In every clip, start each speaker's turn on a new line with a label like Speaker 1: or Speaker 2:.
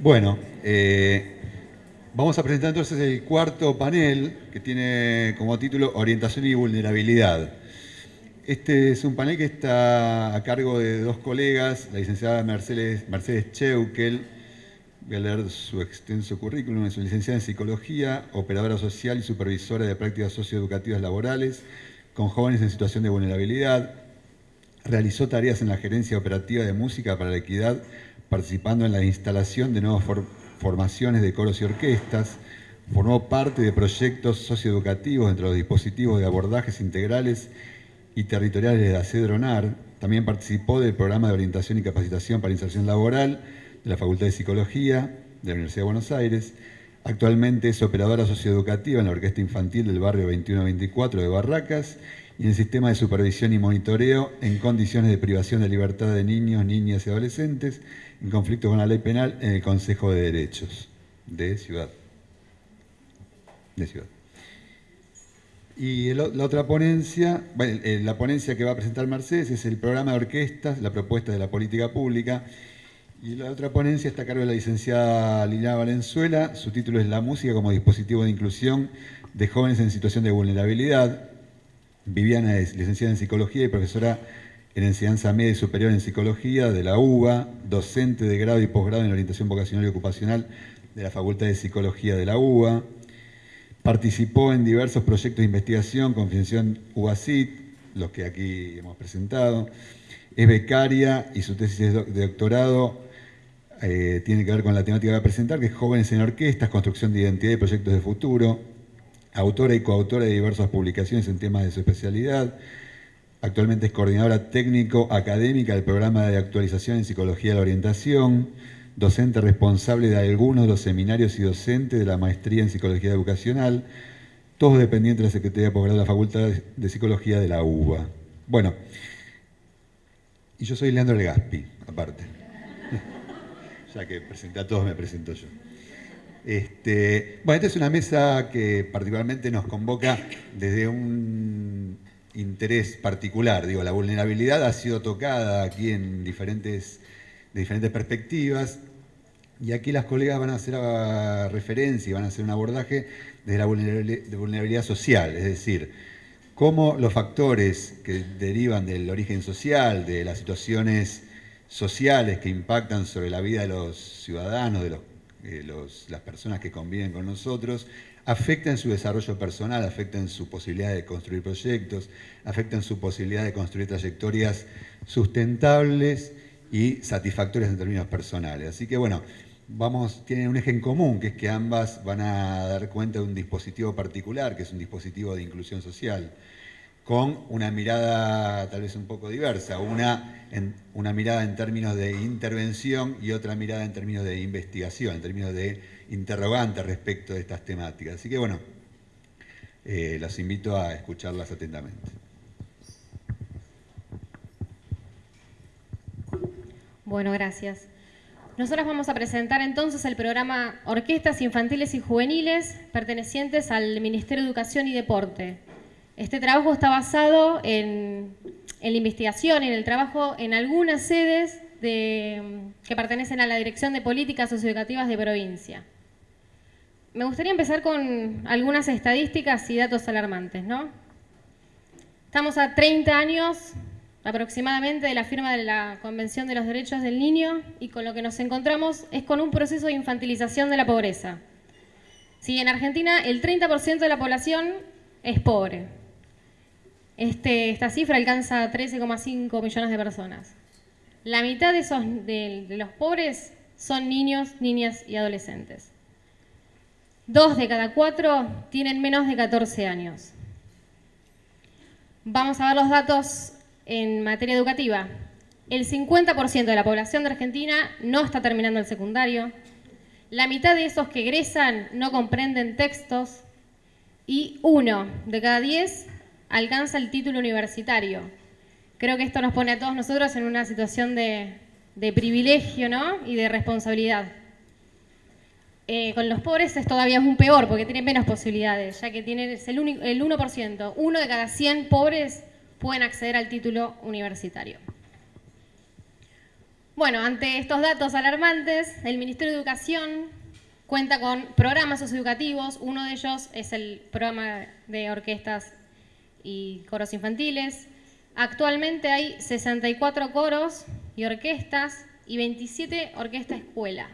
Speaker 1: Bueno, eh, vamos a presentar entonces el cuarto panel que tiene como título Orientación y Vulnerabilidad. Este es un panel que está a cargo de dos colegas, la licenciada Mercedes, Mercedes Cheukel, voy a leer su extenso currículum, es licenciada en Psicología, operadora social y supervisora de prácticas socioeducativas laborales con jóvenes en situación de vulnerabilidad, realizó tareas en la gerencia operativa de música para la equidad participando en la instalación de nuevas formaciones de coros y orquestas, formó parte de proyectos socioeducativos entre los dispositivos de abordajes integrales y territoriales de la CEDRONAR, también participó del programa de orientación y capacitación para inserción laboral de la Facultad de Psicología de la Universidad de Buenos Aires, actualmente es operadora socioeducativa en la Orquesta Infantil del barrio 2124 de Barracas y en el sistema de supervisión y monitoreo en condiciones de privación de libertad de niños, niñas y adolescentes en conflicto con la ley penal en el Consejo de Derechos de Ciudad. De Ciudad. Y la otra ponencia, bueno, la ponencia que va a presentar Mercedes es el programa de orquestas, la propuesta de la política pública. Y la otra ponencia está a cargo de la licenciada Liliana Valenzuela. Su título es La música como dispositivo de inclusión de jóvenes en situación de vulnerabilidad. Viviana es licenciada en psicología y profesora en enseñanza media y superior en psicología de la UBA, docente de grado y posgrado en orientación vocacional y ocupacional de la Facultad de Psicología de la UBA. Participó en diversos proyectos de investigación con financiación UBACIT, los que aquí hemos presentado. Es becaria y su tesis de doctorado eh, tiene que ver con la temática que va a presentar, que es Jóvenes en Orquestas, Construcción de Identidad y Proyectos de Futuro. Autora y coautora de diversas publicaciones en temas de su especialidad Actualmente es coordinadora técnico-académica del programa de actualización en Psicología de la Orientación, docente responsable de algunos de los seminarios y docente de la maestría en Psicología Educacional, todos dependientes de la Secretaría de Posgrado de la Facultad de Psicología de la UBA. Bueno, y yo soy Leandro Legaspi, aparte. ya que presenté a todos, me presento yo. Este, bueno, esta es una mesa que particularmente nos convoca desde un interés particular. Digo, la vulnerabilidad ha sido tocada aquí en diferentes, de diferentes perspectivas y aquí las colegas van a hacer referencia y van a hacer un abordaje desde la vulnerabilidad social, es decir, cómo los factores que derivan del origen social, de las situaciones sociales que impactan sobre la vida de los ciudadanos, de las personas que conviven con nosotros, afecta en su desarrollo personal, afecta en su posibilidad de construir proyectos, afecta su posibilidad de construir trayectorias sustentables y satisfactorias en términos personales. Así que bueno, vamos, tienen un eje en común, que es que ambas van a dar cuenta de un dispositivo particular, que es un dispositivo de inclusión social, con una mirada tal vez un poco diversa, una, una mirada en términos de intervención y otra mirada en términos de investigación, en términos de interrogante respecto de estas temáticas. Así que bueno, eh, los invito a escucharlas atentamente.
Speaker 2: Bueno, gracias. Nosotros vamos a presentar entonces el programa Orquestas Infantiles y Juveniles pertenecientes al Ministerio de Educación y Deporte. Este trabajo está basado en, la investigación, en el trabajo en algunas sedes de, que pertenecen a la Dirección de Políticas Socioeducativas de provincia. Me gustaría empezar con algunas estadísticas y datos alarmantes, ¿no? Estamos a 30 años aproximadamente de la firma de la Convención de los Derechos del Niño y con lo que nos encontramos es con un proceso de infantilización de la pobreza. Si en Argentina el 30% de la población es pobre. Este, esta cifra alcanza 13,5 millones de personas. La mitad de, esos, de los pobres son niños, niñas y adolescentes. Dos de cada cuatro tienen menos de 14 años. Vamos a ver los datos en materia educativa. El 50% de la población de Argentina no está terminando el secundario. La mitad de esos que egresan no comprenden textos. Y uno de cada diez alcanza el título universitario. Creo que esto nos pone a todos nosotros en una situación de, privilegio ¿no? y de responsabilidad. Eh, con los pobres es todavía un peor porque tienen menos posibilidades, ya que tienen el, el 1%. Uno de cada 100 pobres pueden acceder al título universitario. Bueno, ante estos datos alarmantes, el Ministerio de Educación cuenta con programas socioeducativos. Uno de ellos es el programa de orquestas y coros infantiles. Actualmente hay 64 coros y orquestas y 27 orquestas escuela.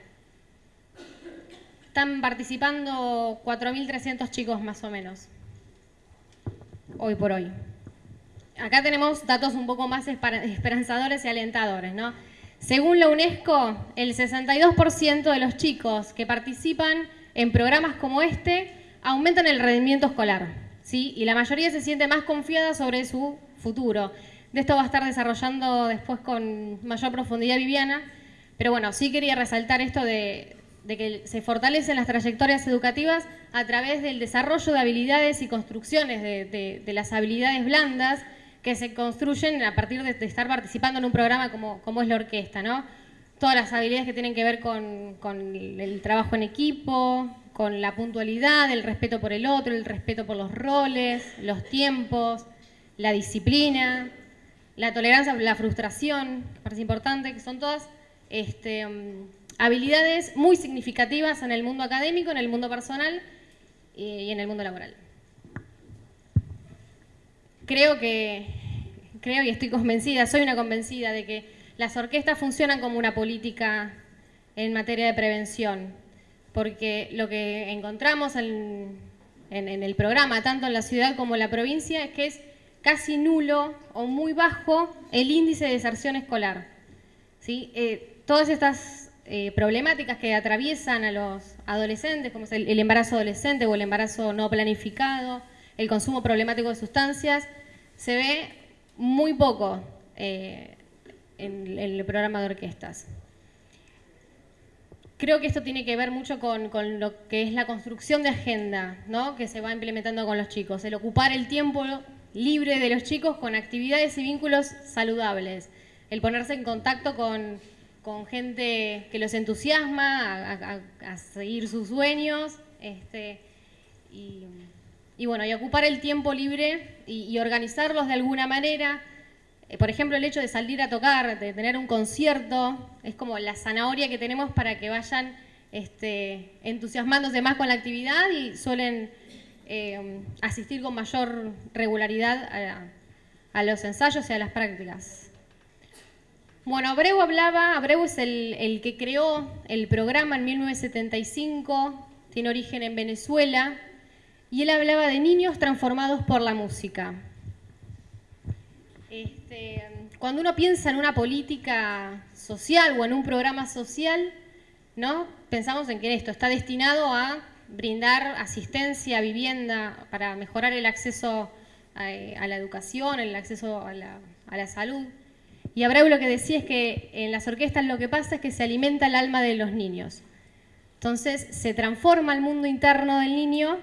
Speaker 2: Están participando 4.300 chicos más o menos, hoy por hoy. Acá tenemos datos un poco más esperanzadores y alentadores, ¿no? Según la UNESCO, el 62% de los chicos que participan en programas como este aumentan el rendimiento escolar, ¿sí? Y la mayoría se siente más confiada sobre su futuro. De esto va a estar desarrollando después con mayor profundidad Viviana, pero bueno, sí quería resaltar esto de, que se fortalecen las trayectorias educativas a través del desarrollo de habilidades y construcciones de, las habilidades blandas que se construyen a partir de, estar participando en un programa como, es la orquesta, ¿no? Todas las habilidades que tienen que ver con el trabajo en equipo, con la puntualidad, el respeto por el otro, el respeto por los roles, los tiempos, la disciplina, la tolerancia la frustración, que parece importante, que son todas este, mm, habilidades muy significativas en el mundo académico, en el mundo personal y en el mundo laboral. Creo que, creo y estoy convencida, soy una convencida de que las orquestas funcionan como una política en materia de prevención, porque lo que encontramos en, en el programa, tanto en la ciudad como en la provincia, es que es casi nulo o muy bajo el índice de deserción escolar. ¿sí? Eh, todas estas eh, problemáticas que atraviesan a los adolescentes, como es el, embarazo adolescente o el embarazo no planificado, el consumo problemático de sustancias, se ve muy poco eh, en, el programa de orquestas. Creo que esto tiene que ver mucho con, con, lo que es la construcción de agenda ¿no? que se va implementando con los chicos, el ocupar el tiempo libre de los chicos con actividades y vínculos saludables, el ponerse en contacto con, gente que los entusiasma a, seguir sus sueños, este, y, bueno, y ocupar el tiempo libre y, organizarlos de alguna manera. Eh, por ejemplo, el hecho de salir a tocar, de tener un concierto, es como la zanahoria que tenemos para que vayan este, entusiasmándose más con la actividad y suelen eh, asistir con mayor regularidad a, los ensayos y a las prácticas. Bueno, Abreu hablaba, Abreu es el, que creó el programa en 1975, tiene origen en Venezuela, y él hablaba de niños transformados por la música. Este, cuando uno piensa en una política social o en un programa social, ¿no? pensamos en que esto está destinado a brindar asistencia, vivienda, para mejorar el acceso a, la educación, el acceso a la, salud. Y Abreu lo que decía es que en las orquestas lo que pasa es que se alimenta el alma de los niños. Entonces se transforma el mundo interno del niño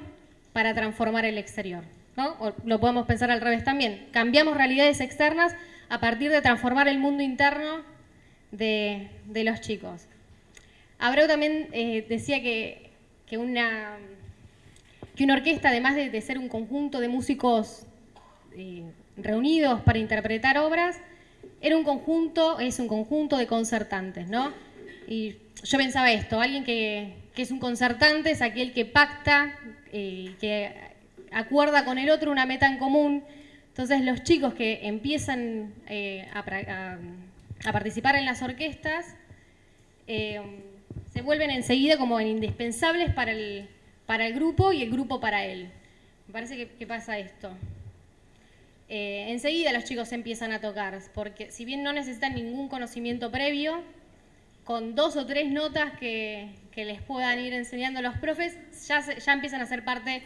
Speaker 2: para transformar el exterior. ¿No? lo podemos pensar al revés también. Cambiamos realidades externas a partir de transformar el mundo interno de, los chicos. Abreu también eh, decía que que una, que una orquesta, además de, ser un conjunto de músicos eh, reunidos para interpretar obras, era un conjunto, es un conjunto de concertantes, ¿no? Y yo pensaba esto, alguien que, es un concertante es aquel que pacta, eh, que acuerda con el otro una meta en común. Entonces los chicos que empiezan eh, a, participar en las orquestas, se vuelven enseguida como indispensables para el, para el grupo y el grupo para él. Me parece que, pasa esto. Eh, enseguida los chicos empiezan a tocar, porque si bien no necesitan ningún conocimiento previo, con dos o tres notas que, les puedan ir enseñando los profes, ya, ya empiezan a ser parte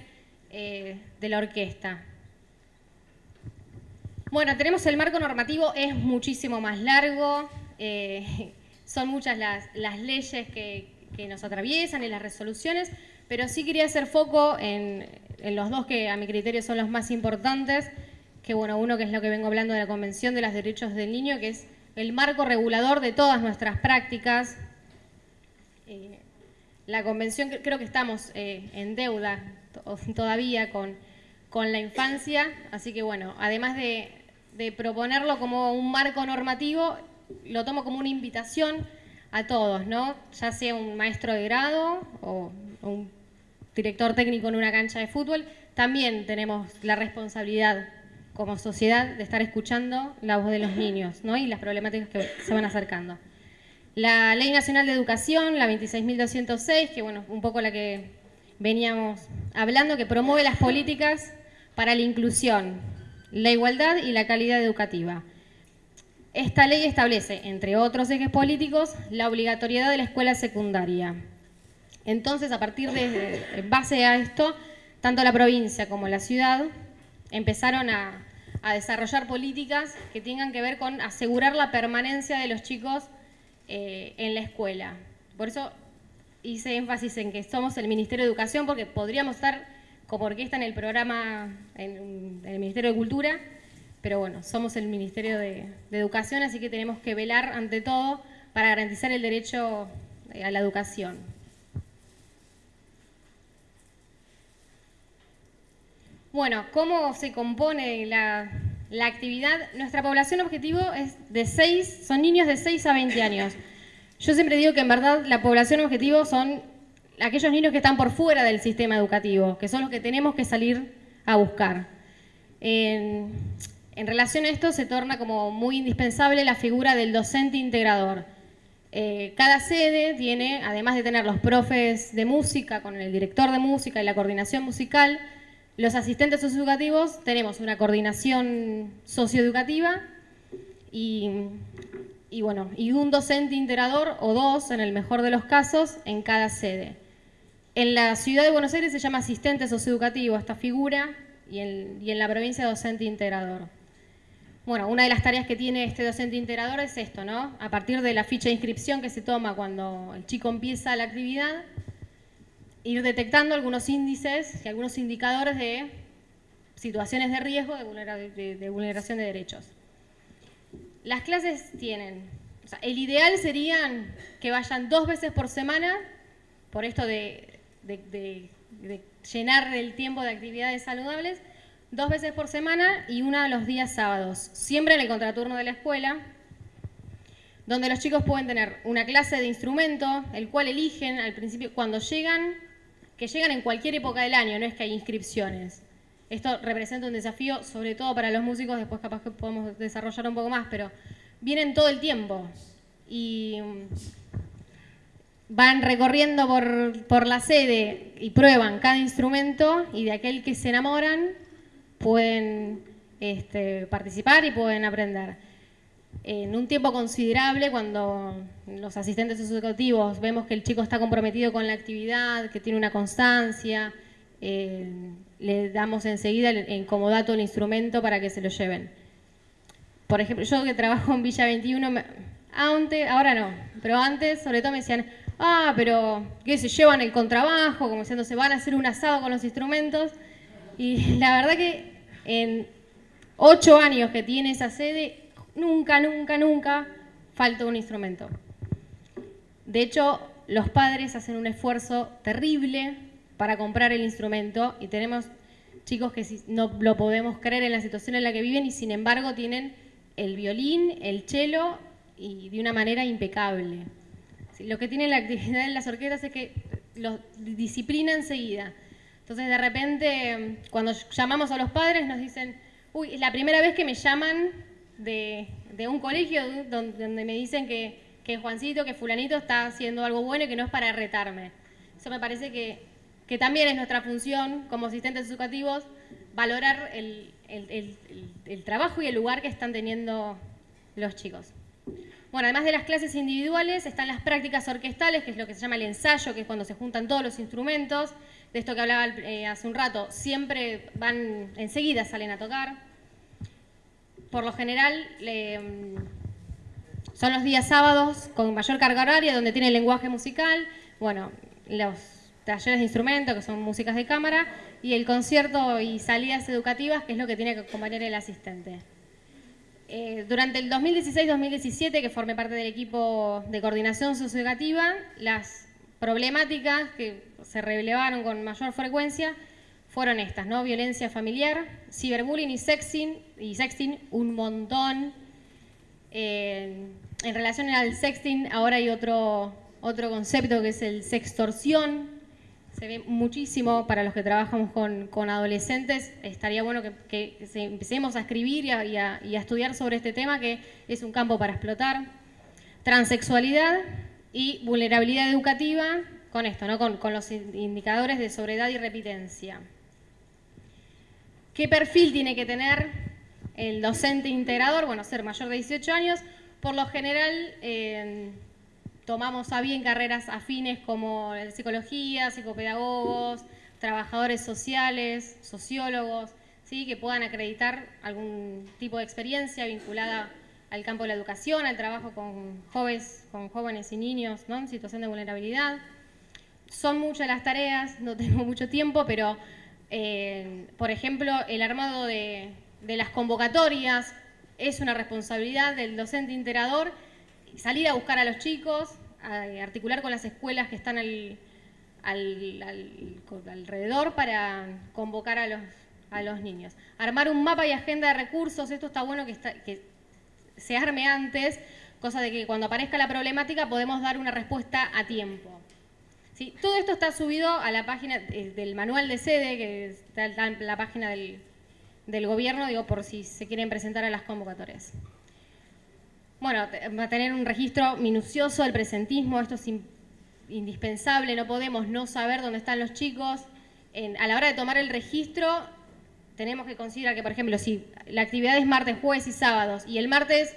Speaker 2: eh, de la orquesta. Bueno, tenemos el marco normativo, es muchísimo más largo. Eh, son muchas las, leyes que, nos atraviesan y las resoluciones, pero sí quería hacer foco en, los dos que a mi criterio son los más importantes, que bueno, uno que es lo que vengo hablando de la Convención de los Derechos del Niño, que es el marco regulador de todas nuestras prácticas. Eh, la Convención, creo que estamos eh, en deuda todavía con, con la infancia, así que bueno, además de, de proponerlo como un marco normativo, lo tomo como una invitación a todos, ¿no? Ya sea un maestro de grado o un director técnico en una cancha de fútbol, también tenemos la responsabilidad como sociedad de estar escuchando la voz de los niños ¿no? y las problemáticas que se van acercando. La Ley Nacional de Educación, la 26.206, que bueno, un poco la que veníamos hablando, que promueve las políticas para la inclusión, la igualdad y la calidad educativa. Esta ley establece, entre otros ejes políticos, la obligatoriedad de la escuela secundaria. Entonces, a partir de, base a esto, tanto la provincia como la ciudad empezaron a, desarrollar políticas que tengan que ver con asegurar la permanencia de los chicos eh, en la escuela. Por eso hice énfasis en que somos el Ministerio de Educación, porque podríamos estar como orquesta en el programa, en, el Ministerio de Cultura, pero bueno, somos el Ministerio de, Educación, así que tenemos que velar ante todo para garantizar el derecho eh, a la educación. Bueno, ¿cómo se compone la, actividad? Nuestra población objetivo es de 6, son niños de 6 a 20 años. Yo siempre digo que en verdad la población objetivo son aquellos niños que están por fuera del sistema educativo, que son los que tenemos que salir a buscar. En, relación a esto se torna como muy indispensable la figura del docente integrador. Eh, cada sede tiene, además de tener los profes de música con el director de música y la coordinación musical, los asistentes socioeducativos tenemos una coordinación socioeducativa y, bueno, y un docente integrador o dos, en el mejor de los casos, en cada sede. En la ciudad de Buenos Aires se llama asistente socioeducativo esta figura y en, y en la provincia docente integrador. Bueno, una de las tareas que tiene este docente integrador es esto, ¿no? A partir de la ficha de inscripción que se toma cuando el chico empieza la actividad, ir detectando algunos índices y algunos indicadores de situaciones de riesgo de, vulneración de derechos. Las clases tienen, el ideal serían que vayan dos veces por semana, por esto de, llenar el tiempo de actividades saludables, dos veces por semana y una los días sábados, siempre en el contraturno de la escuela, donde los chicos pueden tener una clase de instrumento, el cual eligen al principio, cuando llegan, que llegan en cualquier época del año, no es que hay inscripciones. Esto representa un desafío, sobre todo para los músicos, después capaz que podemos desarrollar un poco más, pero vienen todo el tiempo y mm, van recorriendo por, la sede y prueban cada instrumento y de aquel que se enamoran pueden este, participar y pueden aprender en un tiempo considerable, cuando los asistentes educativos vemos que el chico está comprometido con la actividad, que tiene una constancia, eh, le damos enseguida en como dato el instrumento para que se lo lleven. Por ejemplo, yo que trabajo en Villa 21, antes, ahora no, pero antes sobre todo me decían, ah, pero que se llevan el contrabajo, como diciendo, se van a hacer un asado con los instrumentos. Y la verdad que en ocho años que tiene esa sede, nunca, nunca, nunca falta un instrumento. De hecho, los padres hacen un esfuerzo terrible para comprar el instrumento y tenemos chicos que no lo podemos creer en la situación en la que viven y sin embargo tienen el violín, el cello y de una manera impecable. Lo que tiene la actividad en las orquestas es que los disciplina enseguida. Entonces de repente cuando llamamos a los padres nos dicen, uy, es la primera vez que me llaman de, un colegio donde, me dicen que, que, Juancito, que fulanito está haciendo algo bueno y que no es para retarme. Eso me parece que, también es nuestra función como asistentes educativos, valorar el, trabajo y el lugar que están teniendo los chicos. Bueno, además de las clases individuales, están las prácticas orquestales, que es lo que se llama el ensayo, que es cuando se juntan todos los instrumentos. De esto que hablaba eh, hace un rato, siempre van, enseguida salen a tocar por lo general mm, son los días sábados con mayor carga horaria, donde tiene el lenguaje musical, bueno, los talleres de instrumentos, que son músicas de cámara, y el concierto y salidas educativas, que es lo que tiene que acompañar el asistente. Eh, durante el 2016-2017, que formé parte del equipo de coordinación socioeducativa, las problemáticas que se relevaron con mayor frecuencia fueron estas, ¿no? Violencia familiar, ciberbullying y sexting, y sexting un montón. Eh, en relación al sexting, ahora hay otro, otro concepto que es el sextorsión. Se ve muchísimo para los que trabajamos con, adolescentes. Estaría bueno que, empecemos a escribir y a, estudiar sobre este tema, que es un campo para explotar. Transexualidad y vulnerabilidad educativa, con esto, ¿no? con, con los indicadores de sobriedad y repitencia. ¿Qué perfil tiene que tener el docente integrador? Bueno, ser mayor de 18 años. Por lo general, eh, tomamos a bien carreras afines como psicología, psicopedagogos, trabajadores sociales, sociólogos, ¿sí? que puedan acreditar algún tipo de experiencia vinculada al campo de la educación, al trabajo con jóvenes, con jóvenes y niños ¿no? en situación de vulnerabilidad. Son muchas las tareas, no tengo mucho tiempo, pero eh, por ejemplo, el armado de, las convocatorias es una responsabilidad del docente integrador, salir a buscar a los chicos, articular con las escuelas que están alrededor para convocar a los, a los niños. Armar un mapa y agenda de recursos, esto está bueno que, que se arme antes, cosa de que cuando aparezca la problemática podemos dar una respuesta a tiempo. Todo esto está subido a la página eh, del manual de sede, que está en la página del, gobierno, digo, por si se quieren presentar a las convocatorias. Bueno, va a tener un registro minucioso del presentismo, esto es indispensable, no podemos no saber dónde están los chicos. a la hora de tomar el registro, tenemos que considerar que, por ejemplo, si la actividad es martes, jueves y sábados, y el martes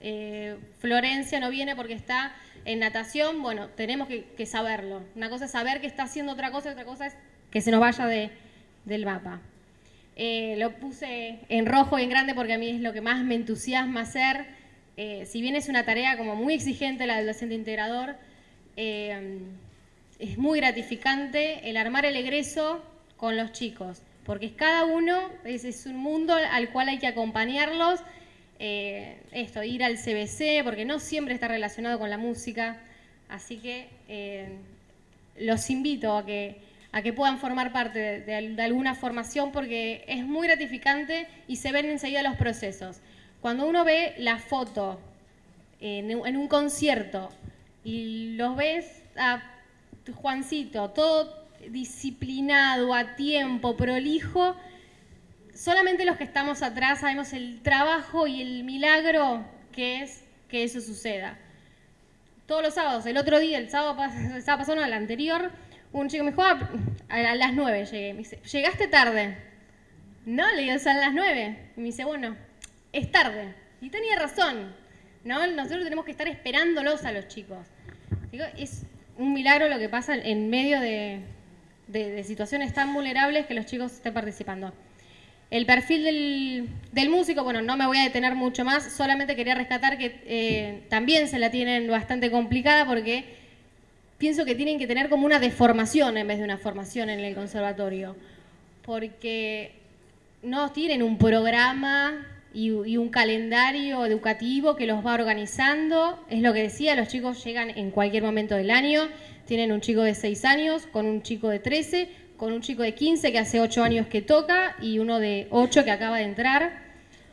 Speaker 2: eh, Florencia no viene porque está en natación, bueno, tenemos que, saberlo. Una cosa es saber que está haciendo otra cosa, otra cosa es que se nos vaya del mapa. Eh, lo puse en rojo y en grande porque a mí es lo que más me entusiasma hacer. Eh, si bien es una tarea como muy exigente la del docente integrador, eh, es muy gratificante el armar el egreso con los chicos, porque cada uno es un mundo al cual hay que acompañarlos eh, esto, ir al CBC, porque no siempre está relacionado con la música. Así que eh, los invito a que, a que puedan formar parte de, alguna formación porque es muy gratificante y se ven enseguida los procesos. Cuando uno ve la foto en, en un concierto y los ves a Juancito, todo disciplinado, a tiempo, prolijo, solamente los que estamos atrás sabemos el trabajo y el milagro que es que eso suceda. Todos los sábados, el otro día, el sábado, pasado, el anterior, un chico me dijo, ah, a las nueve llegué. Me dice, ¿llegaste tarde? No, le digo, son las nueve. Y me dice, bueno, es tarde. Y tenía razón. ¿no? Nosotros tenemos que estar esperándolos a los chicos. Digo, es un milagro lo que pasa en medio de situaciones tan vulnerables que los chicos estén participando. El perfil del, músico, bueno, no me voy a detener mucho más, solamente quería rescatar que eh, también se la tienen bastante complicada porque pienso que tienen que tener como una deformación en vez de una formación en el conservatorio, porque no tienen un programa y, y, un calendario educativo que los va organizando. Es lo que decía, los chicos llegan en cualquier momento del año, tienen un chico de 6 años con un chico de 13, con un chico de 15 que hace 8 años que toca y uno de 8 que acaba de entrar.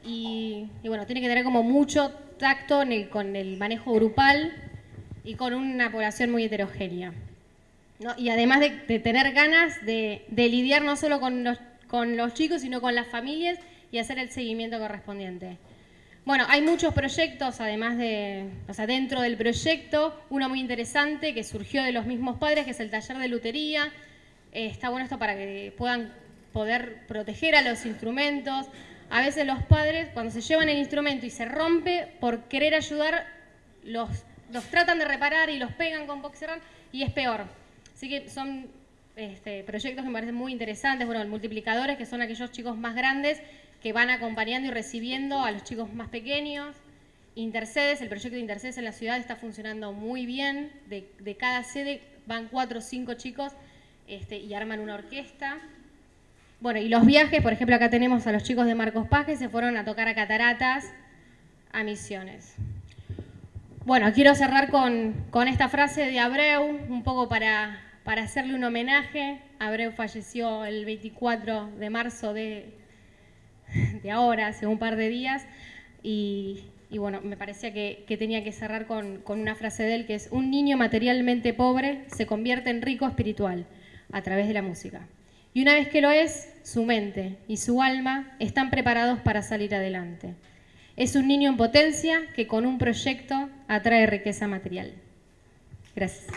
Speaker 2: Y, bueno, tiene que tener como mucho tacto con el manejo grupal y con una población muy heterogénea. Y además de, tener ganas de, lidiar no solo con los, con los chicos, sino con las familias y hacer el seguimiento correspondiente. Bueno, hay muchos proyectos, además de, o sea, dentro del proyecto, uno muy interesante que surgió de los mismos padres, que es el taller de lutería, eh, está bueno esto para que puedan poder proteger a los instrumentos. A veces los padres, cuando se llevan el instrumento y se rompe, por querer ayudar, los, los tratan de reparar y los pegan con boxerran y es peor. Así que son este, proyectos que me parecen muy interesantes. Bueno, multiplicadores, que son aquellos chicos más grandes que van acompañando y recibiendo a los chicos más pequeños. Intercedes, el proyecto de Intercedes en la ciudad está funcionando muy bien. De, de cada sede van cuatro o cinco chicos este, y arman una orquesta. Bueno, y los viajes, por ejemplo, acá tenemos a los chicos de Marcos Paz que se fueron a tocar a Cataratas, a Misiones. Bueno, quiero cerrar con, esta frase de Abreu, un poco para, para, hacerle un homenaje. Abreu falleció el 24 de marzo de, de ahora, hace un par de días, y, y bueno, me parecía que, tenía que cerrar con, con, una frase de él que es, un niño materialmente pobre se convierte en rico espiritual a través de la música. Y una vez que lo es, su mente y su alma están preparados para salir adelante. Es un niño en potencia que con un proyecto atrae riqueza material. Gracias.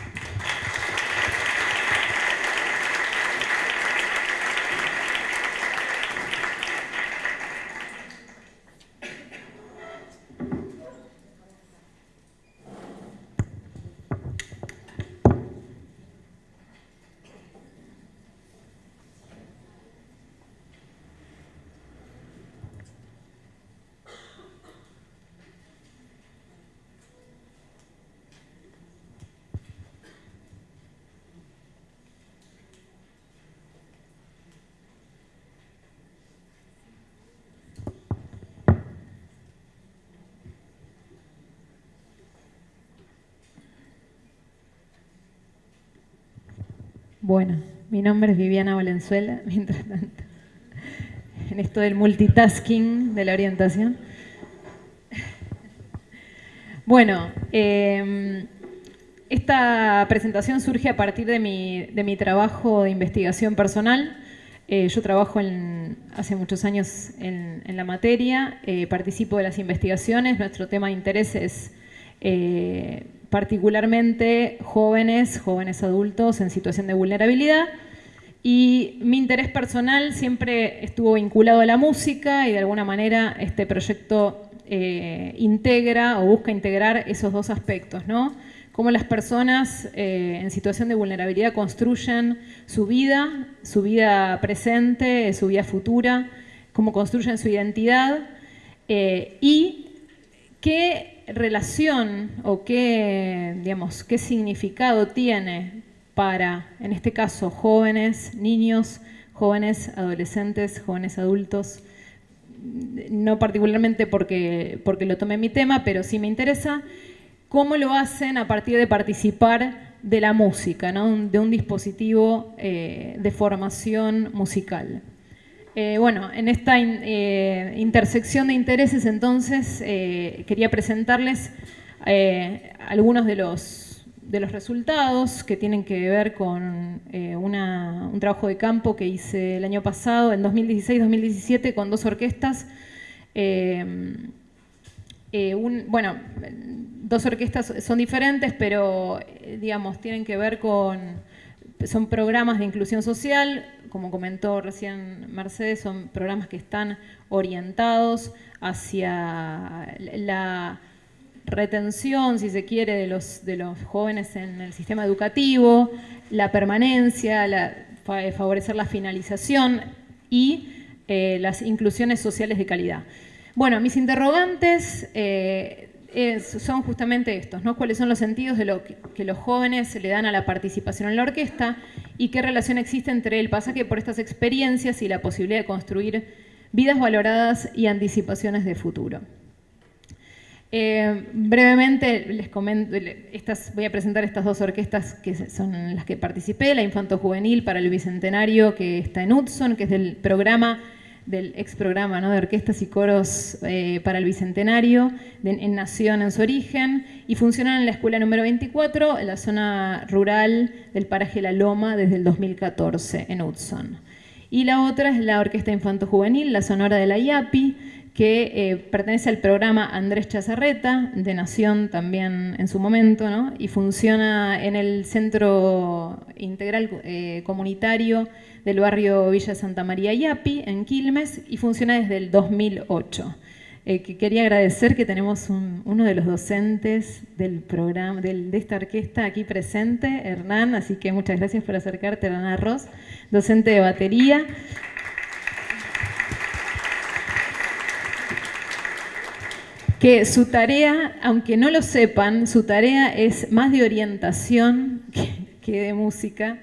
Speaker 3: Bueno, mi nombre es Viviana Valenzuela, mientras tanto, en esto del multitasking de la orientación. Bueno, em, esta presentación surge a partir de mi, trabajo de investigación personal. Eh, yo trabajo hace muchos años en, la materia, eh, participo de las investigaciones, nuestro tema de interés es eh, particularmente jóvenes, jóvenes adultos en situación de vulnerabilidad. Y mi interés personal siempre estuvo vinculado a la música y de alguna manera este proyecto eh, integra o busca integrar esos dos aspectos, ¿no? Cómo las personas eh, en situación de vulnerabilidad construyen su vida, su vida presente, su vida futura, cómo construyen su identidad eh, y qué relación o qué, digamos, qué significado tiene para, en este caso, jóvenes, niños, jóvenes, adolescentes, jóvenes adultos, no particularmente porque, porque lo tomé mi tema, pero sí me interesa, cómo lo hacen a partir de participar de la música, de un dispositivo eh, de formación musical. Eh, bueno, en esta eh, intersección de intereses entonces eh, quería presentarles algunos de los, de los resultados que tienen que ver con un trabajo de campo que hice el año pasado, en 2016-2017, con dos orquestas. bueno, dos orquestas son diferentes, pero digamos, tienen que ver con, son programas de inclusión social, como comentó recién Mercedes, son programas que están orientados hacia la retención, si se quiere, de los, de los jóvenes en el sistema educativo, la permanencia, la, favorecer la finalización y eh, las inclusiones sociales de calidad. Bueno, mis interrogantes eh, son justamente estos, ¿no? ¿Cuáles son los sentidos de lo que, los jóvenes le dan a la participación en la orquesta y qué relación existe entre el pasaje por estas experiencias y la posibilidad de construir vidas valoradas y anticipaciones de futuro? Eh, brevemente les comento, estas, voy a presentar estas dos orquestas que son las que participé, la Infanto Juvenil para el Bicentenario que está en Hudson, que es del programa del ex programa de orquestas y coros eh, para el Bicentenario en Nación en su origen y funcionan en la escuela número 24 en la zona rural del paraje La Loma desde el 2014 en Hudson. Y la otra es la Orquesta Infanto Juvenil, la Sonora de la IAPI, que eh, pertenece al programa Andrés Chazarreta, de Nación también en su momento, ¿no? y funciona en el Centro Integral eh, Comunitario del barrio Villa Santa María Yapi, en Quilmes, y funciona desde el 2008. Eh, que quería agradecer que tenemos uno de los docentes del programa, de esta orquesta aquí presente, Hernán, así que muchas gracias por acercarte, Hernán Arroz, docente de batería. que su tarea, aunque no lo sepan, su tarea es más de orientación que de música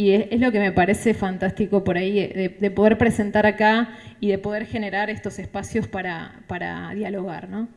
Speaker 3: y es, lo que me parece fantástico por ahí, de, poder presentar acá y de poder generar estos espacios para, dialogar. ¿no?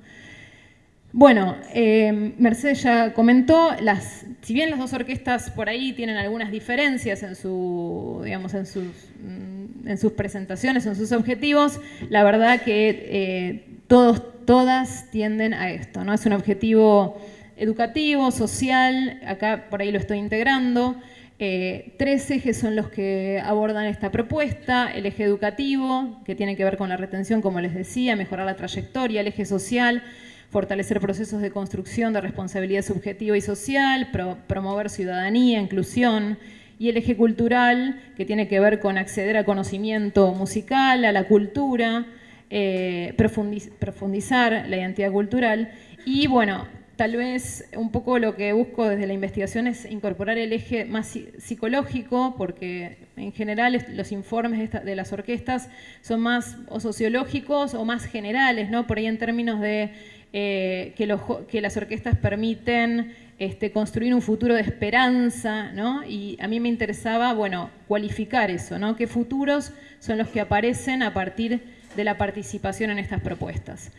Speaker 3: Bueno, eh, Mercedes ya comentó, las, si bien las dos orquestas por ahí tienen algunas diferencias en, su, digamos, en, sus, mm, en sus presentaciones, en sus objetivos, la verdad que eh, todos todas tienden a esto, ¿no? Es un objetivo educativo, social, acá por ahí lo estoy integrando. Eh, tres ejes son los que abordan esta propuesta, el eje educativo, que tiene que ver con la retención, como les decía, mejorar la trayectoria, el eje social, fortalecer procesos de construcción de responsabilidad subjetiva y social, promover ciudadanía, inclusión, y el eje cultural, que tiene que ver con acceder al conocimiento musical, a la cultura, eh, profundizar la identidad cultural, y bueno, tal vez un poco lo que busco desde la investigación es incorporar el eje más psicológico, porque en general los informes de, las orquestas son más o sociológicos o más generales, ¿no? Por ahí en términos de eh, que, que, las orquestas permiten este, construir un futuro de esperanza, ¿no? Y a mí me interesaba, bueno, cualificar eso, ¿no? ¿Qué futuros son los que aparecen a partir de la participación en estas propuestas?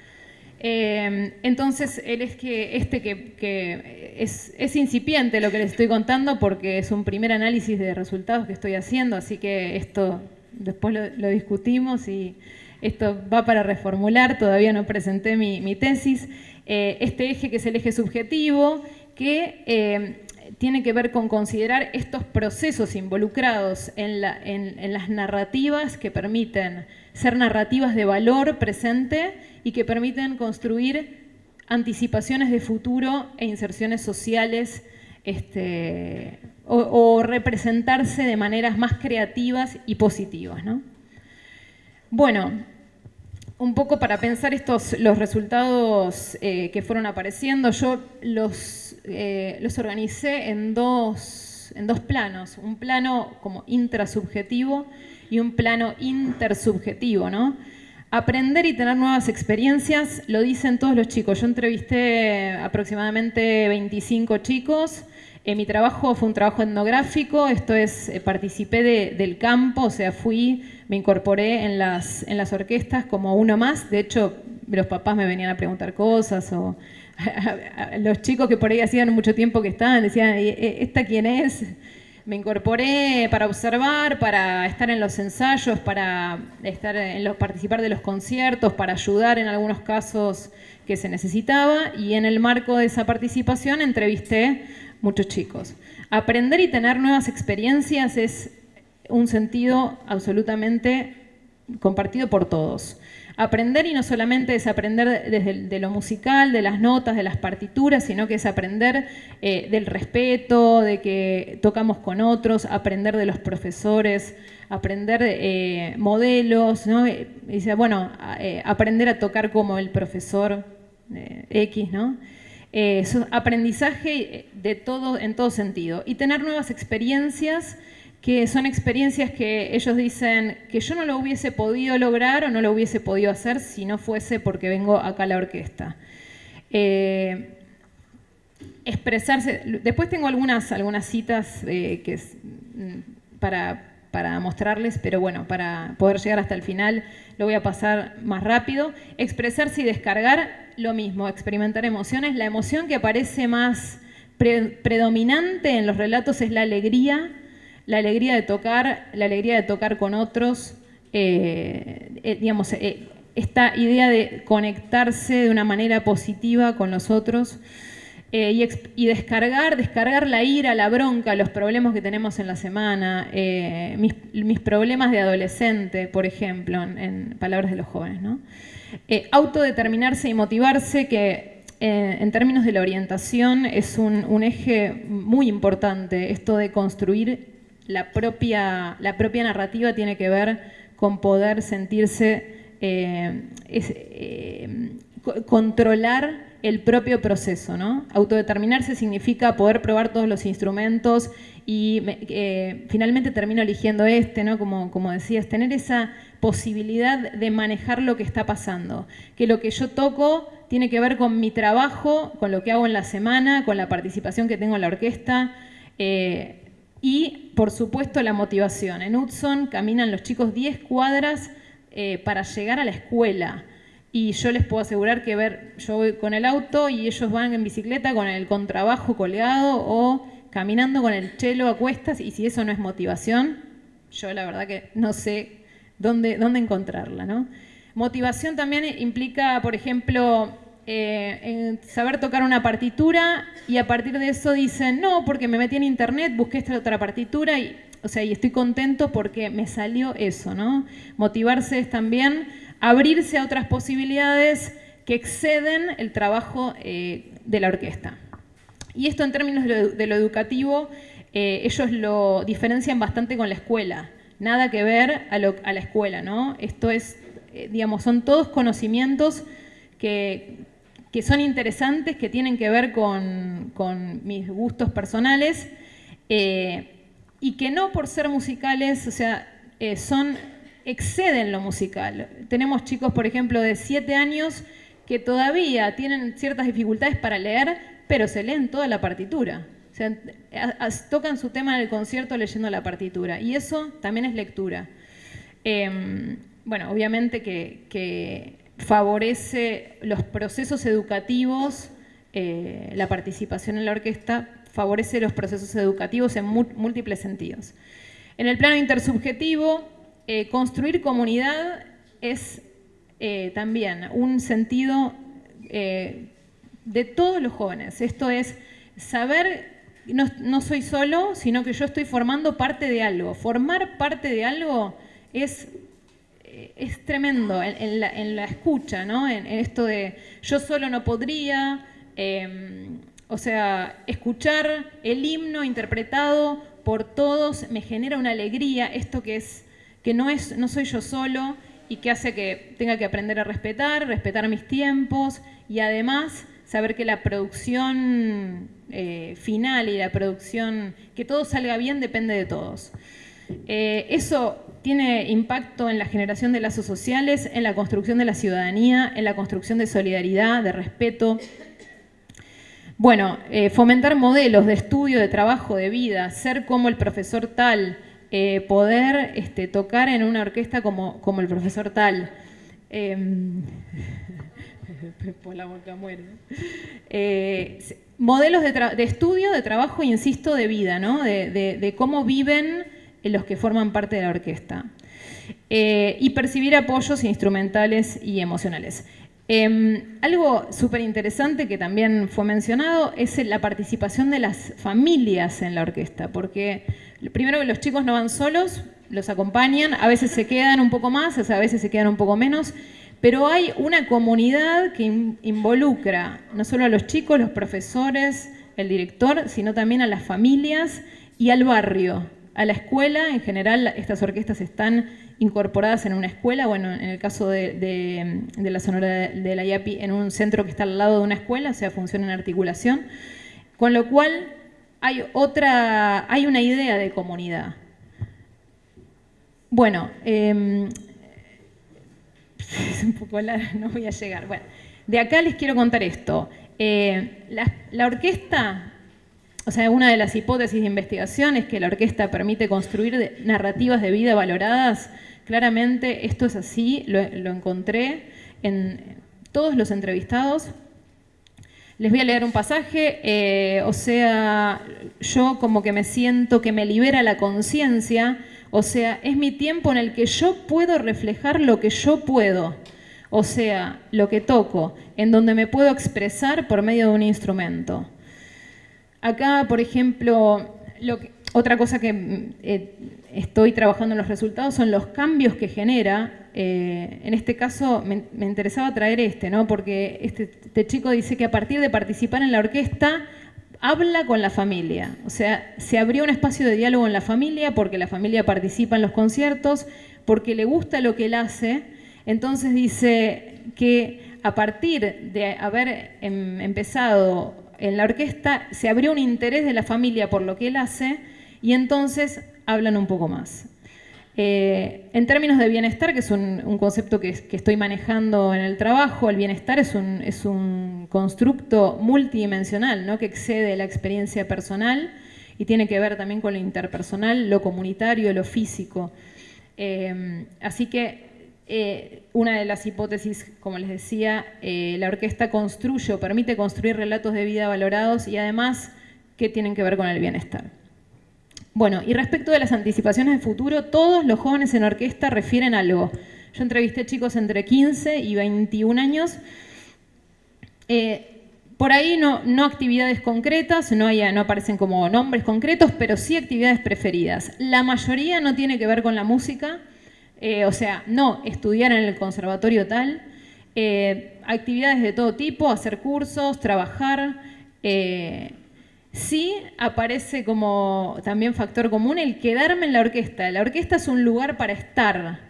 Speaker 3: Eh, entonces, él es que este que, es, incipiente lo que les estoy contando porque es un primer análisis de resultados que estoy haciendo, así que esto después lo, discutimos y esto va para reformular, todavía no presenté mi, tesis. Eh, este eje que es el eje subjetivo, que eh, tiene que ver con considerar estos procesos involucrados en las narrativas que permiten ser narrativas de valor presente y que permiten construir anticipaciones de futuro e inserciones sociales este, o, representarse de maneras más creativas y positivas. Bueno, un poco para pensar estos, los resultados eh, que fueron apareciendo, yo los, eh, los organicé en dos, en dos planos, un plano como intrasubjetivo y un plano intersubjetivo, ¿no? Aprender y tener nuevas experiencias, lo dicen todos los chicos. Yo entrevisté aproximadamente 25 chicos. Eh, mi trabajo fue un trabajo etnográfico, esto es, eh, participé del campo, o sea, fui, me incorporé en las, en las orquestas como uno más. De hecho, los papás me venían a preguntar cosas o los chicos que por ahí hacían mucho tiempo que estaban decían, ¿esta quién es? me incorporé para observar, para estar en los ensayos, para estar en los, participar de los conciertos, para ayudar en algunos casos que se necesitaba y en el marco de esa participación entrevisté muchos chicos. Aprender y tener nuevas experiencias es un sentido absolutamente compartido por todos. Aprender y no solamente es aprender desde de lo musical, de las notas, de las partituras, sino que es aprender eh, del respeto, de que tocamos con otros, aprender de los profesores, aprender eh, modelos, ¿no? dice, bueno, eh, aprender a tocar como el profesor X, ¿no? aprendizaje de todo, en todo sentido. Y tener nuevas experiencias que son experiencias que ellos dicen que yo no lo hubiese podido lograr o no lo hubiese podido hacer si no fuese porque vengo acá a la orquesta. Eh, expresarse, después tengo algunas, algunas citas eh, que mm, para, para mostrarles, pero bueno, para poder llegar hasta el final lo voy a pasar más rápido. Expresarse y descargar, lo mismo, experimentar emociones. La emoción que aparece más predominante en los relatos es la alegría, la alegría de tocar, la alegría de tocar con otros, eh, eh, digamos, eh, esta idea de conectarse de una manera positiva con los otros y, descargar, descargar la ira, la bronca, los problemas que tenemos en la semana, mis, problemas de adolescente, por ejemplo, en, palabras de los jóvenes. ¿no? autodeterminarse y motivarse, que en términos de la orientación es un, eje muy importante, esto de construir la propia, la propia narrativa tiene que ver con poder sentirse, eh, eh, controlar el propio proceso. ¿no? Autodeterminarse significa poder probar todos los instrumentos y eh, finalmente termino eligiendo este, ¿no? como, como decías, tener esa posibilidad de manejar lo que está pasando, que lo que yo toco tiene que ver con mi trabajo, con lo que hago en la semana, con la participación que tengo en la orquesta. Y, por supuesto, la motivación. En Hudson caminan los chicos 10 cuadras eh, para llegar a la escuela. Y yo les puedo asegurar que ver, yo voy con el auto y ellos van en bicicleta con el contrabajo colgado o caminando con el chelo a cuestas. Y si eso no es motivación, yo la verdad que no sé dónde, dónde encontrarla. Motivación también implica, por ejemplo, eh, saber tocar una partitura y a partir de eso dicen, no, porque me metí en internet, busqué esta otra partitura y, o sea, y estoy contento porque me salió eso, ¿no? Motivarse es también abrirse a otras posibilidades que exceden el trabajo eh, de la orquesta. Y esto en términos de lo, educativo, eh, ellos lo diferencian bastante con la escuela. Nada que ver a, la escuela, ¿no? Esto es, digamos, son todos conocimientos que, son interesantes, que tienen que ver con, mis gustos personales y que no por ser musicales, o sea, son exceden lo musical. Tenemos chicos, por ejemplo, de 7 años que todavía tienen ciertas dificultades para leer, pero se leen toda la partitura. O sea, tocan su tema en el concierto leyendo la partitura. Y eso también es lectura. Em, bueno, obviamente que, favorece los procesos educativos, eh, la participación en la orquesta favorece los procesos educativos en múltiples sentidos. En el plano intersubjetivo, eh, construir comunidad es eh, también un sentido de todos los jóvenes. Esto es saber, no, soy solo, sino que yo estoy formando parte de algo. Formar parte de algo es, es tremendo en, la, escucha, ¿no? En, esto de yo solo no podría, em, o sea, escuchar el himno interpretado por todos me genera una alegría, esto que es que no, es, no soy yo solo y que hace que tenga que aprender a respetar, respetar mis tiempos y además saber que la producción eh, final y la producción, que todo salga bien depende de todos. Eh, eso tiene impacto en la generación de lazos sociales, en la construcción de la ciudadanía, en la construcción de solidaridad, de respeto. Bueno, eh, fomentar modelos de estudio, de trabajo, de vida, ser como el profesor tal, eh, poder este, tocar en una orquesta como, como el profesor tal. Em, la boca eh, modelos de, estudio, de trabajo, insisto, de vida, ¿no? de, cómo viven los que forman parte de la orquesta. Eh, y percibir apoyos instrumentales y emocionales. Em, algo súper interesante que también fue mencionado es la participación de las familias en la orquesta, porque primero los chicos no van solos, los acompañan, a veces se quedan un poco más, a veces se quedan un poco menos, pero hay una comunidad que involucra no solo a los chicos, los profesores, el director, sino también a las familias y al barrio, a la escuela. En general, estas orquestas están incorporadas en una escuela, bueno, en el caso de, la Sonora de la IAPI, en un centro que está al lado de una escuela, o sea, funciona en articulación, con lo cual hay otra, hay una idea de comunidad. Bueno, em, es un poco largo, no voy a llegar. Bueno, de acá les quiero contar esto. Eh, la orquesta o sea, una de las hipótesis de investigación es que la orquesta permite construir narrativas de vida valoradas. Claramente esto es así, lo, encontré en todos los entrevistados. Les voy a leer un pasaje, eh, o sea, yo como que me siento que me libera la conciencia, o sea, es mi tiempo en el que yo puedo reflejar lo que yo puedo, o sea, lo que toco, en donde me puedo expresar por medio de un instrumento. Acá, por ejemplo, otra cosa que eh, estoy trabajando en los resultados son los cambios que genera. Eh, en este caso me, interesaba traer este, ¿no? porque este, este, chico dice que a partir de participar en la orquesta habla con la familia. O sea, se abrió un espacio de diálogo en la familia porque la familia participa en los conciertos, porque le gusta lo que él hace. Entonces dice que a partir de haber em, empezado en la orquesta se abrió un interés de la familia por lo que él hace y entonces hablan un poco más. Eh, en términos de bienestar, que es un, concepto que, estoy manejando en el trabajo, el bienestar es un, constructo multidimensional ¿no? que excede la experiencia personal y tiene que ver también con lo interpersonal, lo comunitario, lo físico. Eh, así que eh, una de las hipótesis, como les decía, eh, la orquesta construye o permite construir relatos de vida valorados y además que tienen que ver con el bienestar. Bueno, y respecto de las anticipaciones de futuro, todos los jóvenes en orquesta refieren algo. Yo entrevisté chicos entre 15 y 21 años. Eh, por ahí no, actividades concretas, no, no aparecen como nombres concretos, pero sí actividades preferidas. La mayoría no tiene que ver con la música, eh, o sea, no estudiar en el conservatorio tal, eh, actividades de todo tipo, hacer cursos, trabajar. Eh, sí aparece como también factor común el quedarme en la orquesta. La orquesta es un lugar para estar,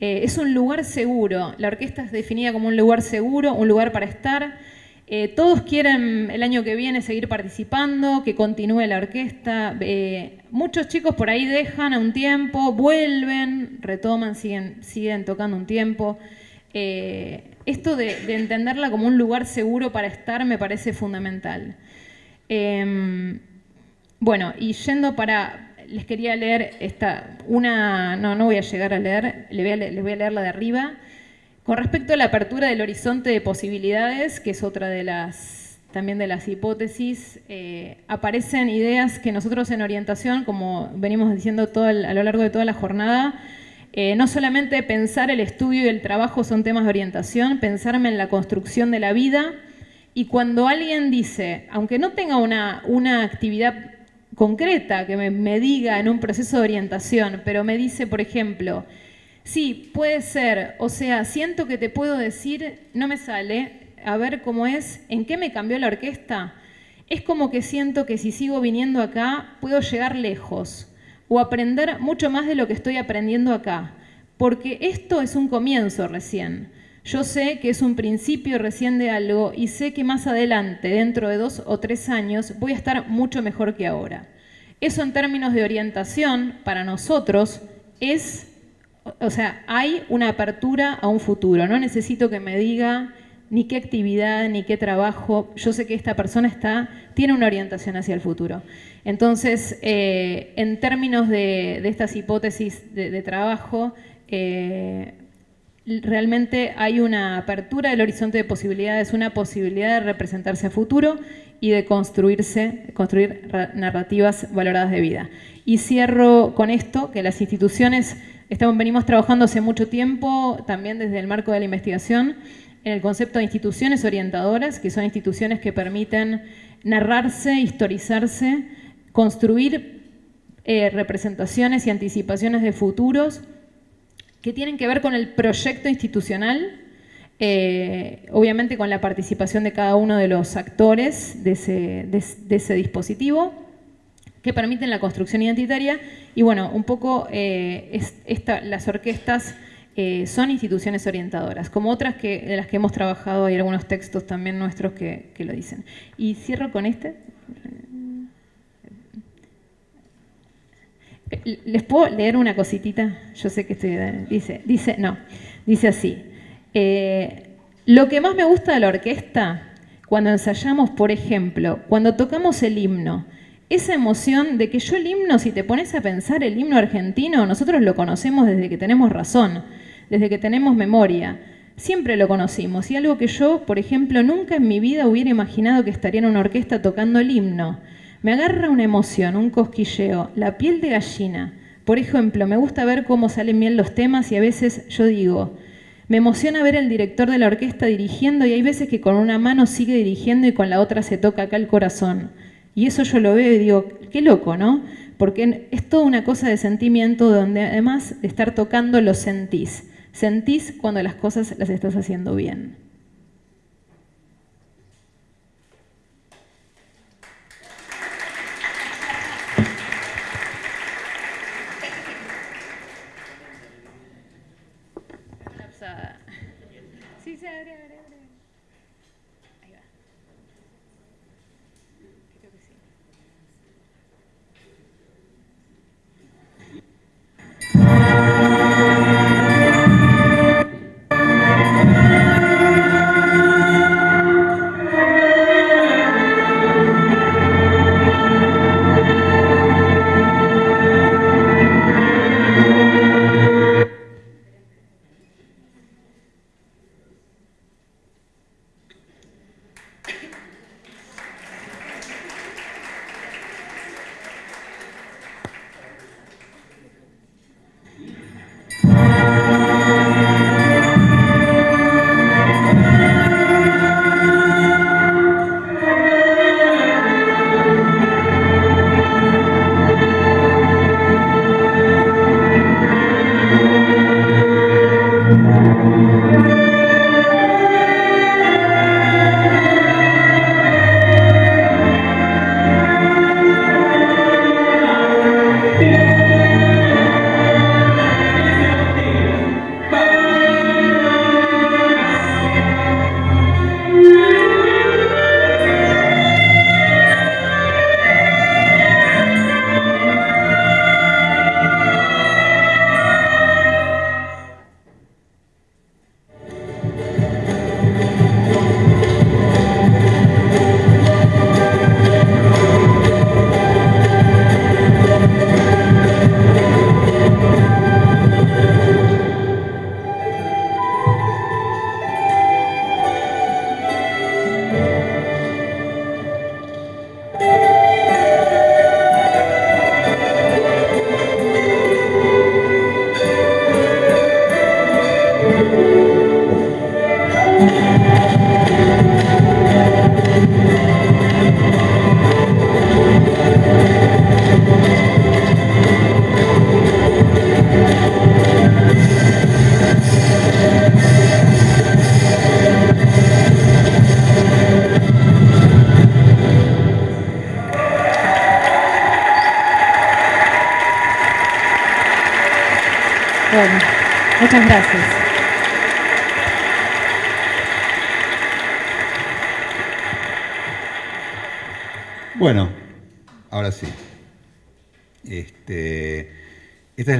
Speaker 3: es un lugar seguro. La orquesta es definida como un lugar seguro, un lugar para estar. Eh, todos quieren el año que viene seguir participando, que continúe la orquesta. Eh, muchos chicos por ahí dejan a un tiempo, vuelven, retoman, siguen, tocando un tiempo. Eh, esto de, entenderla como un lugar seguro para estar me parece fundamental. Em, bueno, y yendo para... Les quería leer esta, una... No, no voy a llegar a leer, a, les voy a leer la de arriba. Con respecto a la apertura del horizonte de posibilidades, que es otra de las también de las hipótesis, eh, aparecen ideas que nosotros en orientación, como venimos diciendo todo a lo largo de toda la jornada, eh, no solamente pensar el estudio y el trabajo son temas de orientación, pensarme en la construcción de la vida, y cuando alguien dice, aunque no tenga una, una actividad concreta que me, me diga en un proceso de orientación, pero me dice, por ejemplo, Sí, puede ser. O sea, siento que te puedo decir, no me sale, a ver cómo es, en qué me cambió la orquesta. Es como que siento que si sigo viniendo acá, puedo llegar lejos o aprender mucho más de lo que estoy aprendiendo acá. Porque esto es un comienzo recién. Yo sé que es un principio recién de algo y sé que más adelante, dentro de dos o tres años, voy a estar mucho mejor que ahora. Eso en términos de orientación, para nosotros, es o sea, hay una apertura a un futuro. No necesito que me diga ni qué actividad, ni qué trabajo. Yo sé que esta persona está, tiene una orientación hacia el futuro. Entonces, eh, en términos de, estas hipótesis de, trabajo, eh, realmente hay una apertura del horizonte de posibilidades, una posibilidad de representarse a futuro y de construirse, construir narrativas valoradas de vida. Y cierro con esto, que las instituciones Estamos, venimos trabajando hace mucho tiempo, también desde el marco de la investigación, en el concepto de instituciones orientadoras, que son instituciones que permiten narrarse, historizarse, construir eh, representaciones y anticipaciones de futuros que tienen que ver con el proyecto institucional, eh, obviamente con la participación de cada uno de los actores de ese dispositivo, que permiten la construcción identitaria. Y bueno, un poco eh, las orquestas eh, son instituciones orientadoras, como otras que, de las que hemos trabajado, hay algunos textos también nuestros que, lo dicen. Y cierro con este. ¿Les puedo leer una cositita? Yo sé que estoy... Dice, dice no, dice así. Eh, lo que más me gusta de la orquesta, cuando ensayamos, por ejemplo, cuando tocamos el himno, esa emoción de que yo el himno, si te pones a pensar el himno argentino, nosotros lo conocemos desde que tenemos razón, desde que tenemos memoria. Siempre lo conocimos y algo que yo, por ejemplo, nunca en mi vida hubiera imaginado que estaría en una orquesta tocando el himno. Me agarra una emoción, un cosquilleo, la piel de gallina. Por ejemplo, me gusta ver cómo salen bien los temas y a veces yo digo, me emociona ver el director de la orquesta dirigiendo y hay veces que con una mano sigue dirigiendo y con la otra se toca acá el corazón. Y eso yo lo veo y digo, qué loco, ¿no? Porque es toda una cosa de sentimiento donde además de estar tocando lo sentís. Sentís cuando las cosas las estás haciendo bien. Sí, se abre, abre. Bueno,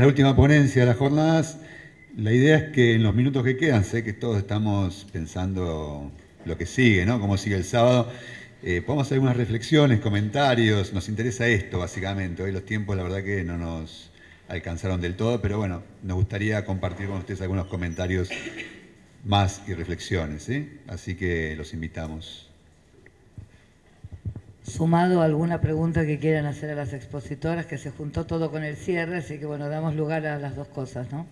Speaker 1: la última ponencia de las jornadas. La idea es que en los minutos que quedan, sé que todos estamos pensando lo que sigue, ¿no? Cómo sigue el sábado. Eh, podemos hacer algunas reflexiones, comentarios. Nos interesa esto, básicamente. Hoy los tiempos, la verdad que no nos alcanzaron del todo, pero bueno, nos gustaría compartir con ustedes algunos comentarios más y reflexiones, ¿sí? Así que los invitamos.
Speaker 4: Sumado alguna pregunta que quieran hacer a las expositoras, que se juntó todo con el cierre, así que bueno, damos lugar a las dos cosas, ¿no?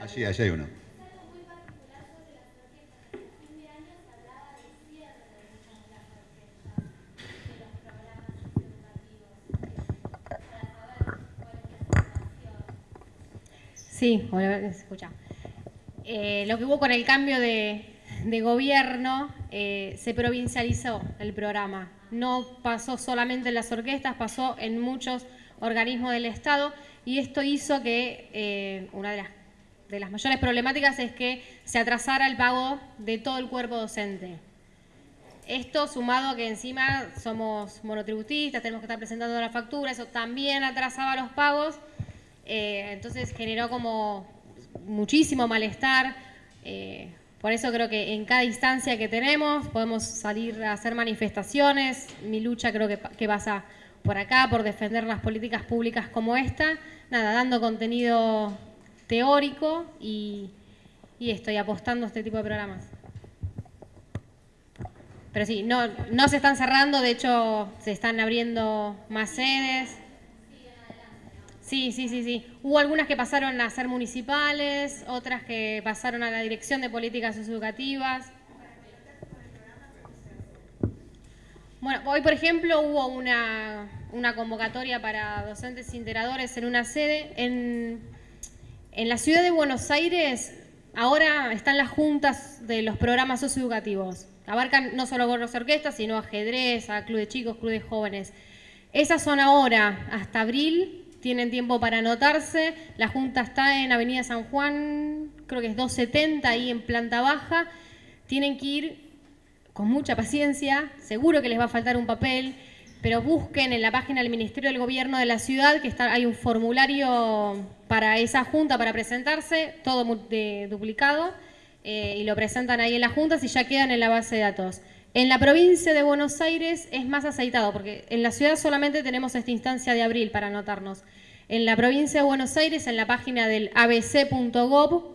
Speaker 1: Allí, allí hay uno.
Speaker 2: Sí, escucha. Eh, lo que hubo con el cambio de, de gobierno, eh, se provincializó el programa. No pasó solamente en las orquestas, pasó en muchos organismos del Estado y esto hizo que eh, una de las, de las mayores problemáticas es que se atrasara el pago de todo el cuerpo docente. Esto sumado a que encima somos monotributistas, tenemos que estar presentando la factura, eso también atrasaba los pagos eh, entonces generó como muchísimo malestar. Eh, por eso creo que en cada instancia que tenemos podemos salir a hacer manifestaciones. Mi lucha creo que, pasa por acá, por defender las políticas públicas como esta. Nada, dando contenido teórico y, y estoy apostando a este tipo de programas. Pero sí, no, no se están cerrando, de hecho se están abriendo más sedes. Sí, sí, sí, sí. Hubo algunas que pasaron a ser municipales, otras que pasaron a la Dirección de Políticas Educativas. Bueno, hoy por ejemplo hubo una, una convocatoria para docentes integradores en una sede. En, en la ciudad de Buenos Aires ahora están las juntas de los programas socioeducativos. Abarcan no solo gorros orquestas, sino ajedrez, a club de chicos, club de jóvenes. Esas son ahora, hasta abril, tienen tiempo para anotarse. La Junta está en Avenida San Juan, creo que es 270, ahí en planta baja. Tienen que ir con mucha paciencia, seguro que les va a faltar un papel, pero busquen en la página del Ministerio del Gobierno de la ciudad que está, hay un formulario para esa junta para presentarse, todo duplicado, eh, y lo presentan ahí en la junta si ya quedan en la base de datos. En la provincia de Buenos Aires es más aceitado, porque en la ciudad solamente tenemos esta instancia de abril para anotarnos. En la provincia de Buenos Aires, en la página del abc.gov.ar,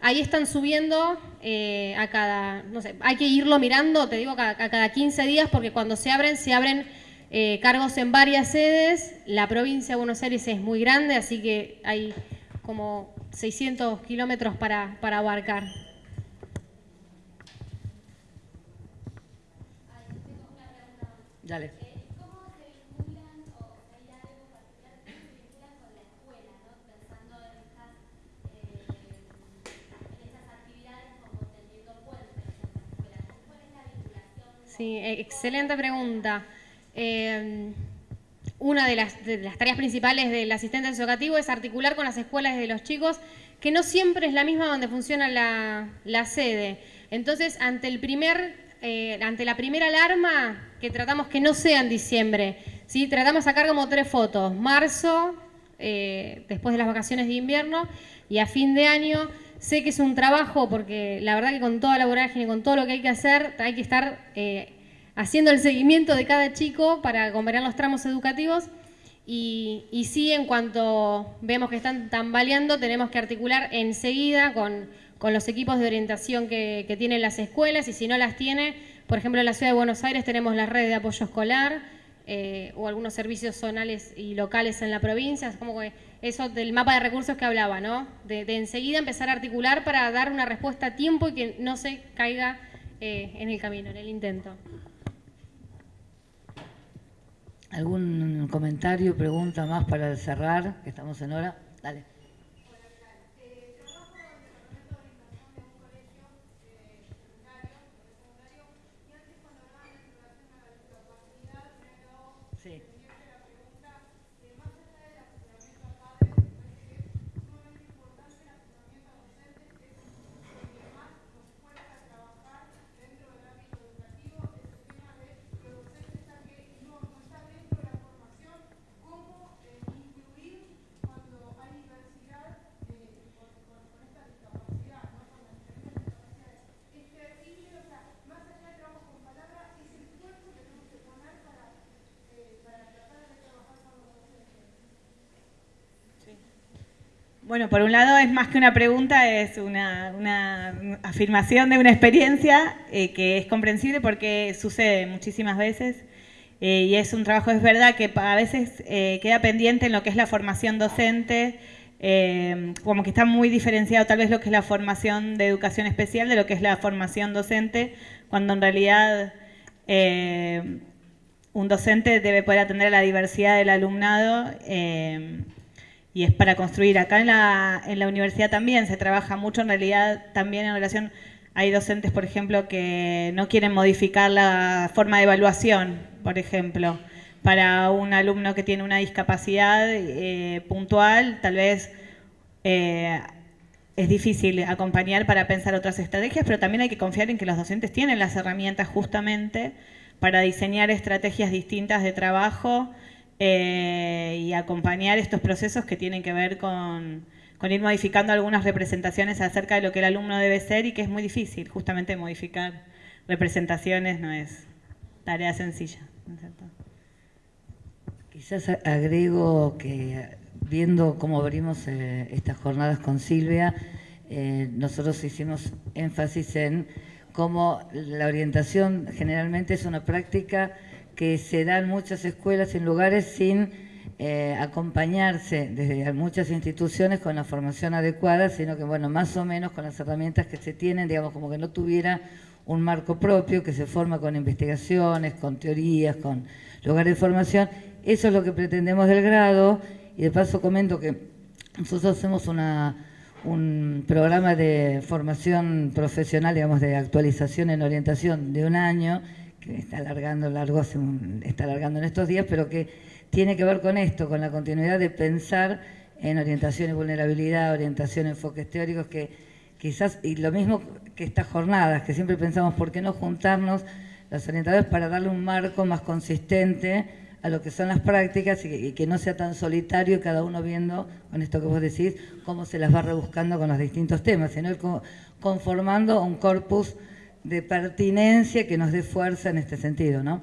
Speaker 2: ahí están subiendo eh, a cada, no sé, hay que irlo mirando, te digo, a, cada 15 días, porque cuando se abren, se abren eh, cargos en varias sedes. La provincia de Buenos Aires es muy grande, así que hay como 600 kilómetros para, para abarcar.
Speaker 4: Dale.
Speaker 5: ¿Cómo se vinculan o hay algo particular que se vinculan con la escuela, ¿no? pensando en estas, en estas actividades como teniendo puentes en la escuela? ¿Cuál es la vinculación?
Speaker 2: Sí, excelente pregunta. Eh, una de las, de las, tareas principales del asistente educativo es articular con las escuelas de los chicos, que no siempre es la misma donde funciona la, la sede. Entonces, ante el primer eh, ante la primera alarma, que tratamos que no sea en diciembre, ¿sí? tratamos de sacar como tres fotos, marzo, eh, después de las vacaciones de invierno, y a fin de año. Sé que es un trabajo, porque la verdad que con toda la vorágine, con todo lo que hay que hacer, hay que estar eh, haciendo el seguimiento de cada chico para convener los tramos educativos. Y, y, sí, en cuanto vemos que están tambaleando, tenemos que articular enseguida con con los equipos de orientación que, tienen las escuelas y si no las tiene, por ejemplo en la Ciudad de Buenos Aires tenemos la red de apoyo escolar eh, o algunos servicios zonales y locales en la provincia, es como que eso del mapa de recursos que hablaba, ¿no? De, enseguida empezar a articular para dar una respuesta a tiempo y que no se caiga eh, en el camino, en el intento.
Speaker 4: ¿Algún ¿Algún comentario, pregunta más para cerrar? Que estamos en hora. Dale. Sí.
Speaker 6: Bueno, por un lado es más que una pregunta, es una, afirmación de una experiencia eh, que es comprensible porque sucede muchísimas veces eh, y es un trabajo, es verdad que a veces eh, queda pendiente en lo que es la formación docente, como que está muy diferenciado tal vez lo que es la formación de educación especial de lo que es la formación docente, cuando en realidad un docente debe poder atender a la diversidad del alumnado y es para construir. Acá en la, en la universidad también se trabaja mucho, en realidad también en relación, hay docentes, por ejemplo, que no quieren modificar la forma de evaluación, por ejemplo, para un alumno que tiene una discapacidad eh, puntual, tal vez eh, es difícil acompañar para pensar otras estrategias, pero también hay que confiar en que los docentes tienen las herramientas justamente para diseñar estrategias distintas de trabajo eh, y acompañar estos procesos que tienen que ver con, ir modificando algunas representaciones acerca de lo que el alumno debe ser y que es muy difícil, justamente modificar representaciones no es tarea sencilla.
Speaker 4: Quizás agrego que viendo cómo abrimos eh, estas jornadas con Silvia, eh, nosotros hicimos énfasis en cómo la orientación generalmente es una práctica que se dan muchas escuelas en lugares sin eh, acompañarse desde muchas instituciones con la formación adecuada, sino que, bueno, más o menos con las herramientas que se tienen, digamos, como que no tuviera un marco propio que se forma con investigaciones, con teorías, con lugares de formación. Eso es lo que pretendemos del grado y de paso comento que nosotros hacemos una, un programa de formación profesional, digamos, de actualización en orientación de un año que está alargando largo está alargando en estos días, pero que tiene que ver con esto, con la continuidad de pensar en orientación y vulnerabilidad, orientación, enfoques teóricos, que quizás, y lo mismo que estas jornadas, que siempre pensamos, ¿por qué no juntarnos los orientadores para darle un marco más consistente a lo que son las prácticas y que, no sea tan solitario cada uno viendo, con esto que vos decís, cómo se las va rebuscando con los distintos temas, sino conformando un corpus de pertinencia que nos dé fuerza en este sentido, ¿no?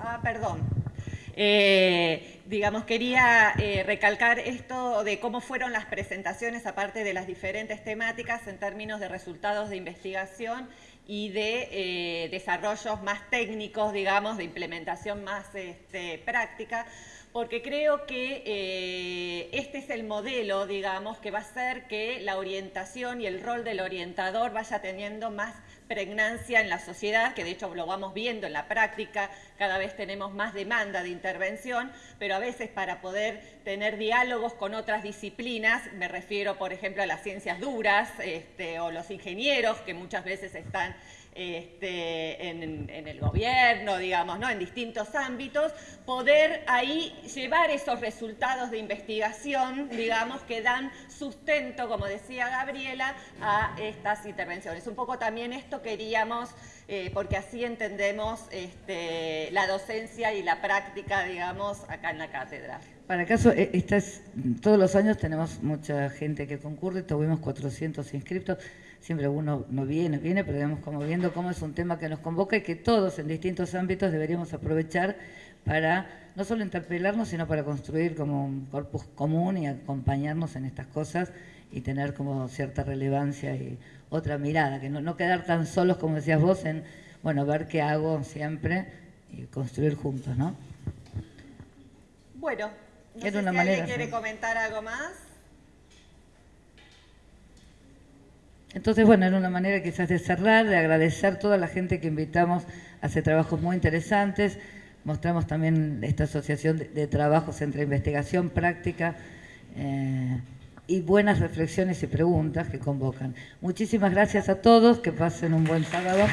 Speaker 6: Ah, perdón. Eh, digamos, quería eh, recalcar esto de cómo fueron las presentaciones, aparte de las diferentes temáticas, en términos de resultados de investigación y de eh, desarrollos más técnicos, digamos, de implementación más este, práctica, porque creo que eh, este es el modelo, digamos, que va a hacer que la orientación y el rol del orientador vaya teniendo más pregnancia en la sociedad, que de hecho lo vamos viendo en la práctica, cada vez tenemos más demanda de intervención, pero a veces para poder tener diálogos con otras disciplinas, me refiero por ejemplo a las ciencias duras este, o los ingenieros que muchas veces están este, en, el gobierno, digamos, ¿no? en distintos ámbitos, poder ahí llevar esos resultados de investigación, digamos, que dan sustento, como decía Gabriela, a estas intervenciones. Un poco también esto queríamos, eh, porque así entendemos este, la docencia y la práctica, digamos, acá en la cátedra.
Speaker 4: Para caso, e, todos los años tenemos mucha gente que concurre, tuvimos 400 inscriptos, siempre uno no viene, viene, pero digamos como viendo cómo es un tema que nos convoca y que todos en distintos ámbitos deberíamos aprovechar para no solo interpelarnos, sino para construir como un corpus común y acompañarnos en estas cosas y tener como cierta relevancia y otra mirada, que no, no quedar tan solos como decías vos en, bueno, ver qué hago siempre y construir juntos, ¿no?
Speaker 6: Bueno, no
Speaker 4: Era
Speaker 6: sé
Speaker 4: una
Speaker 6: si
Speaker 4: manera,
Speaker 6: alguien quiere comentar algo más.
Speaker 4: Entonces, bueno, era una manera quizás de cerrar, de agradecer a toda la gente que invitamos a hacer trabajos muy interesantes. Mostramos también esta asociación de, de trabajos entre investigación, práctica eh, y buenas reflexiones y preguntas que convocan. Muchísimas gracias a todos, que pasen un buen sábado.